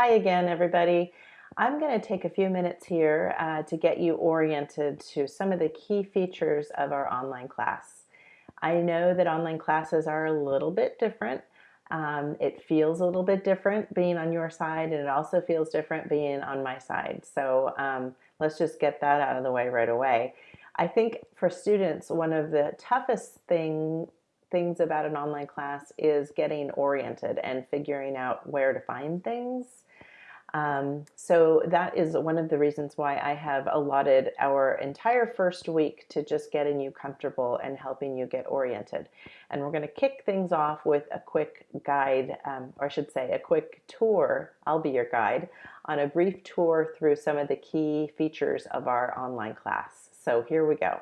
Hi again, everybody. I'm going to take a few minutes here uh, to get you oriented to some of the key features of our online class. I know that online classes are a little bit different. Um, it feels a little bit different being on your side, and it also feels different being on my side. So um, let's just get that out of the way right away. I think for students, one of the toughest thing, things about an online class is getting oriented and figuring out where to find things. Um, so that is one of the reasons why I have allotted our entire first week to just getting you comfortable and helping you get oriented. And we're going to kick things off with a quick guide, um, or I should say a quick tour, I'll be your guide, on a brief tour through some of the key features of our online class. So here we go.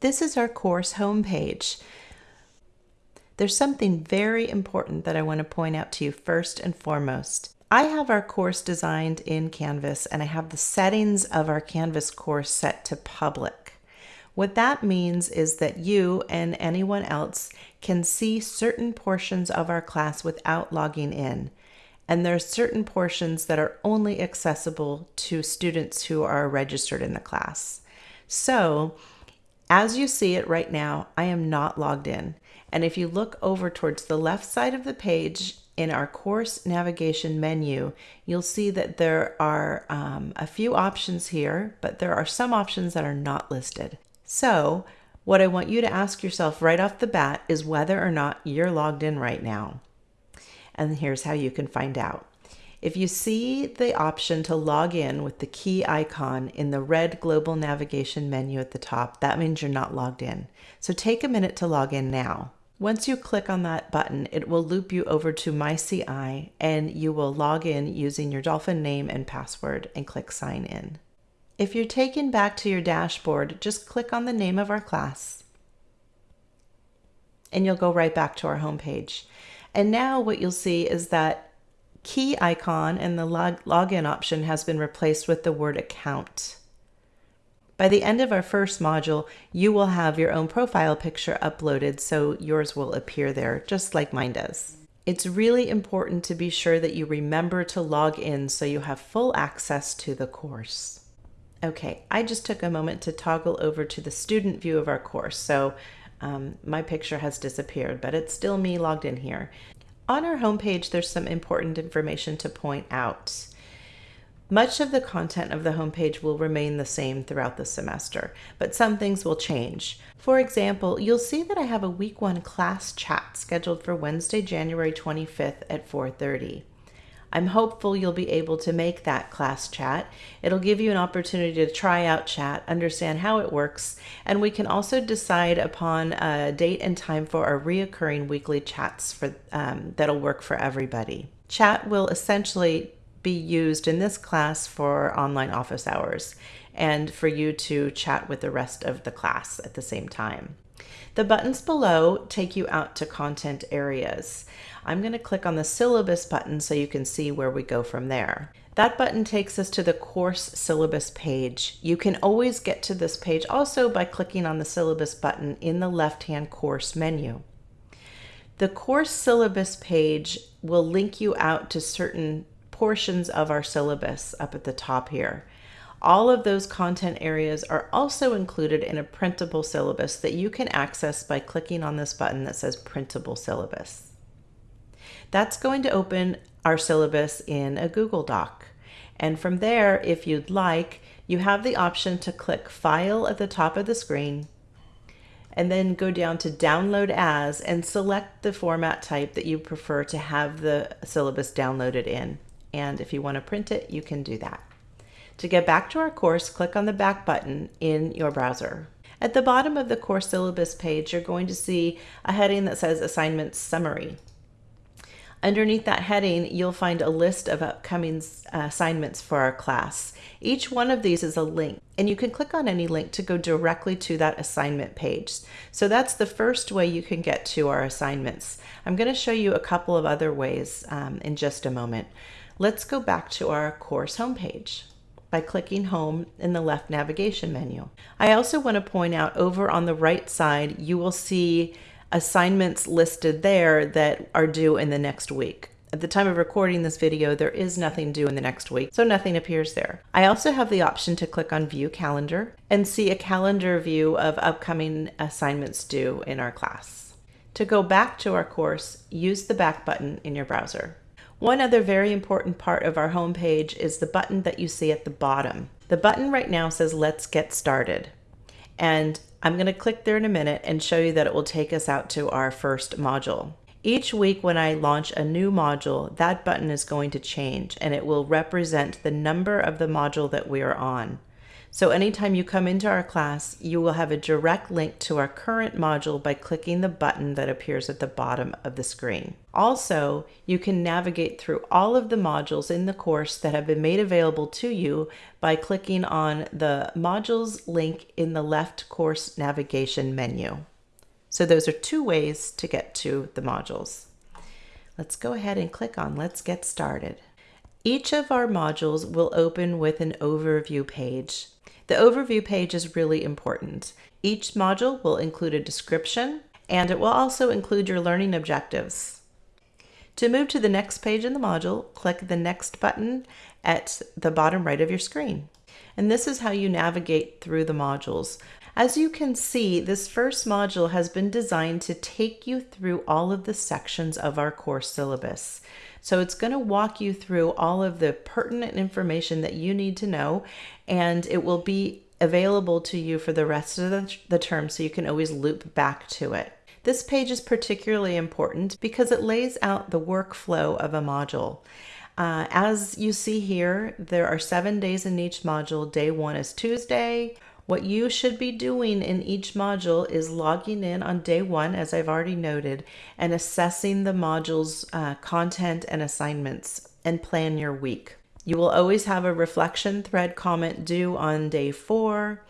This is our course homepage. There's something very important that I want to point out to you first and foremost. I have our course designed in Canvas and I have the settings of our Canvas course set to public. What that means is that you and anyone else can see certain portions of our class without logging in. And there are certain portions that are only accessible to students who are registered in the class. So, as you see it right now, I am not logged in. And if you look over towards the left side of the page in our course navigation menu, you'll see that there are um, a few options here, but there are some options that are not listed. So what I want you to ask yourself right off the bat is whether or not you're logged in right now. And here's how you can find out. If you see the option to log in with the key icon in the red global navigation menu at the top, that means you're not logged in. So take a minute to log in now. Once you click on that button, it will loop you over to MyCI and you will log in using your Dolphin name and password and click sign in. If you're taken back to your dashboard, just click on the name of our class and you'll go right back to our homepage. And now what you'll see is that key icon and the log login option has been replaced with the word account. By the end of our first module, you will have your own profile picture uploaded so yours will appear there just like mine does. It's really important to be sure that you remember to log in so you have full access to the course. Okay, I just took a moment to toggle over to the student view of our course. So um, my picture has disappeared, but it's still me logged in here. On our homepage, there's some important information to point out. Much of the content of the homepage will remain the same throughout the semester, but some things will change. For example, you'll see that I have a week one class chat scheduled for Wednesday, January 25th at 4.30. I'm hopeful you'll be able to make that class chat. It'll give you an opportunity to try out chat, understand how it works, and we can also decide upon a date and time for our reoccurring weekly chats for um, that'll work for everybody. Chat will essentially be used in this class for online office hours and for you to chat with the rest of the class at the same time. The buttons below take you out to content areas. I'm going to click on the syllabus button so you can see where we go from there. That button takes us to the course syllabus page. You can always get to this page also by clicking on the syllabus button in the left-hand course menu. The course syllabus page will link you out to certain portions of our syllabus up at the top here. All of those content areas are also included in a printable syllabus that you can access by clicking on this button that says printable syllabus. That's going to open our syllabus in a Google Doc. And from there, if you'd like, you have the option to click File at the top of the screen and then go down to Download As and select the format type that you prefer to have the syllabus downloaded in. And if you want to print it, you can do that. To get back to our course, click on the back button in your browser. At the bottom of the course syllabus page, you're going to see a heading that says Assignments Summary. Underneath that heading, you'll find a list of upcoming uh, assignments for our class. Each one of these is a link, and you can click on any link to go directly to that assignment page. So that's the first way you can get to our assignments. I'm going to show you a couple of other ways um, in just a moment. Let's go back to our course homepage by clicking home in the left navigation menu. I also want to point out over on the right side, you will see assignments listed there that are due in the next week. At the time of recording this video, there is nothing due in the next week, so nothing appears there. I also have the option to click on View Calendar and see a calendar view of upcoming assignments due in our class. To go back to our course, use the back button in your browser. One other very important part of our homepage is the button that you see at the bottom. The button right now says Let's Get Started. And I'm going to click there in a minute and show you that it will take us out to our first module. Each week when I launch a new module, that button is going to change and it will represent the number of the module that we are on. So anytime you come into our class, you will have a direct link to our current module by clicking the button that appears at the bottom of the screen. Also, you can navigate through all of the modules in the course that have been made available to you by clicking on the modules link in the left course navigation menu. So those are two ways to get to the modules. Let's go ahead and click on Let's Get Started. Each of our modules will open with an overview page. The overview page is really important. Each module will include a description and it will also include your learning objectives. To move to the next page in the module, click the Next button at the bottom right of your screen. And this is how you navigate through the modules. As you can see, this first module has been designed to take you through all of the sections of our course syllabus. So it's going to walk you through all of the pertinent information that you need to know, and it will be available to you for the rest of the, the term so you can always loop back to it. This page is particularly important because it lays out the workflow of a module. Uh, as you see here, there are seven days in each module. Day one is Tuesday. What you should be doing in each module is logging in on day one, as I've already noted, and assessing the module's uh, content and assignments and plan your week. You will always have a reflection thread comment due on day four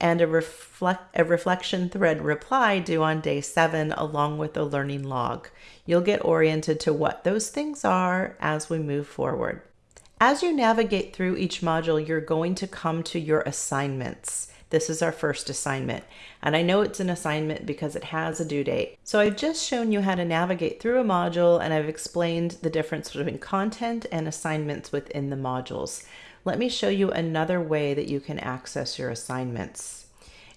and a, reflect, a reflection thread reply due on day seven, along with a learning log. You'll get oriented to what those things are as we move forward. As you navigate through each module, you're going to come to your assignments. This is our first assignment. And I know it's an assignment because it has a due date. So I've just shown you how to navigate through a module and I've explained the difference between content and assignments within the modules. Let me show you another way that you can access your assignments.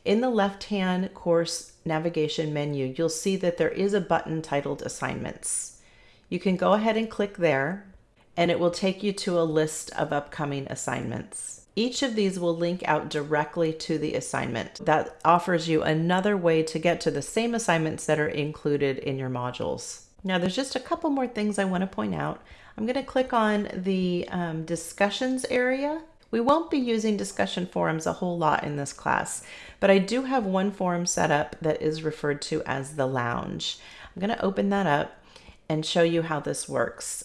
In the left-hand course navigation menu, you'll see that there is a button titled Assignments. You can go ahead and click there and it will take you to a list of upcoming assignments. Each of these will link out directly to the assignment. That offers you another way to get to the same assignments that are included in your modules. Now there's just a couple more things I want to point out. I'm going to click on the um, discussions area. We won't be using discussion forums a whole lot in this class, but I do have one forum set up that is referred to as the lounge. I'm going to open that up and show you how this works.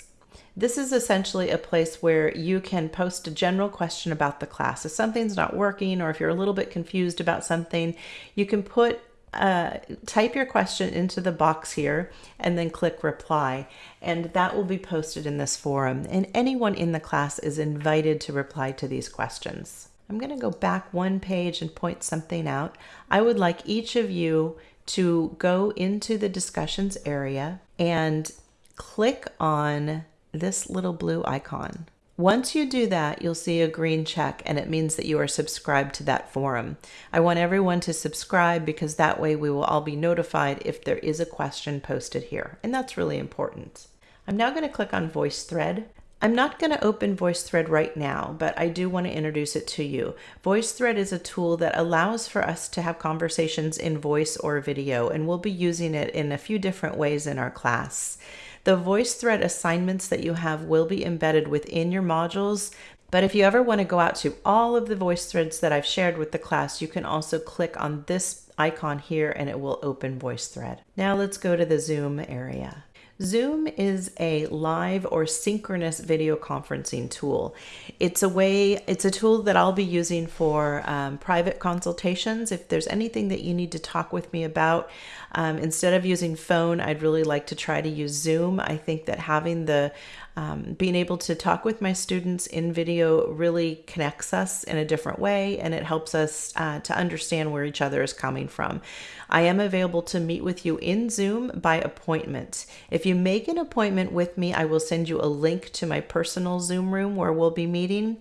This is essentially a place where you can post a general question about the class. If something's not working or if you're a little bit confused about something, you can put uh, type your question into the box here and then click reply and that will be posted in this forum and anyone in the class is invited to reply to these questions. I'm going to go back one page and point something out. I would like each of you to go into the discussions area and click on this little blue icon. Once you do that, you'll see a green check and it means that you are subscribed to that forum. I want everyone to subscribe because that way we will all be notified if there is a question posted here. And that's really important. I'm now going to click on VoiceThread. I'm not going to open VoiceThread right now, but I do want to introduce it to you. VoiceThread is a tool that allows for us to have conversations in voice or video, and we'll be using it in a few different ways in our class. The VoiceThread assignments that you have will be embedded within your modules, but if you ever want to go out to all of the VoiceThreads that I've shared with the class, you can also click on this icon here and it will open VoiceThread. Now let's go to the Zoom area. Zoom is a live or synchronous video conferencing tool. It's a way, it's a tool that I'll be using for um, private consultations. If there's anything that you need to talk with me about, um, instead of using phone, I'd really like to try to use Zoom. I think that having the Um, being able to talk with my students in video really connects us in a different way and it helps us uh, to understand where each other is coming from. I am available to meet with you in Zoom by appointment. If you make an appointment with me, I will send you a link to my personal Zoom room where we'll be meeting.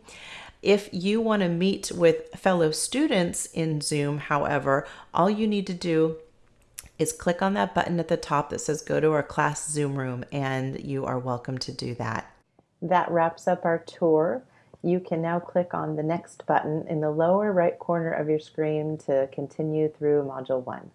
If you want to meet with fellow students in Zoom, however, all you need to do is click on that button at the top that says go to our class Zoom room, and you are welcome to do that. That wraps up our tour. You can now click on the next button in the lower right corner of your screen to continue through Module 1.